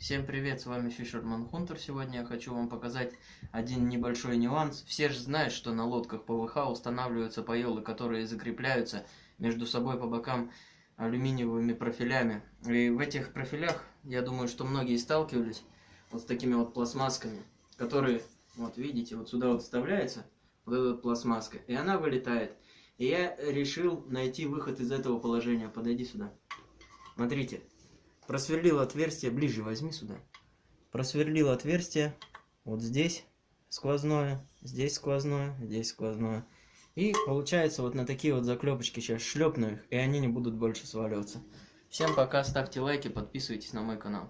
Всем привет, с вами Fisherman Hunter. Сегодня я хочу вам показать один небольшой нюанс. Все же знают, что на лодках ПВХ устанавливаются паёлы, которые закрепляются между собой по бокам алюминиевыми профилями. И в этих профилях, я думаю, что многие сталкивались вот с такими вот пластмассками, которые, вот видите, вот сюда вот вставляется, вот эта вот пластмасска, и она вылетает. И я решил найти выход из этого положения. Подойди сюда. Смотрите, просверлил отверстие, ближе возьми сюда. Просверлил отверстие вот здесь сквозное, здесь сквозное, здесь сквозное. И получается вот на такие вот заклепочки сейчас шлепну их, и они не будут больше сваливаться. Всем пока, ставьте лайки, подписывайтесь на мой канал.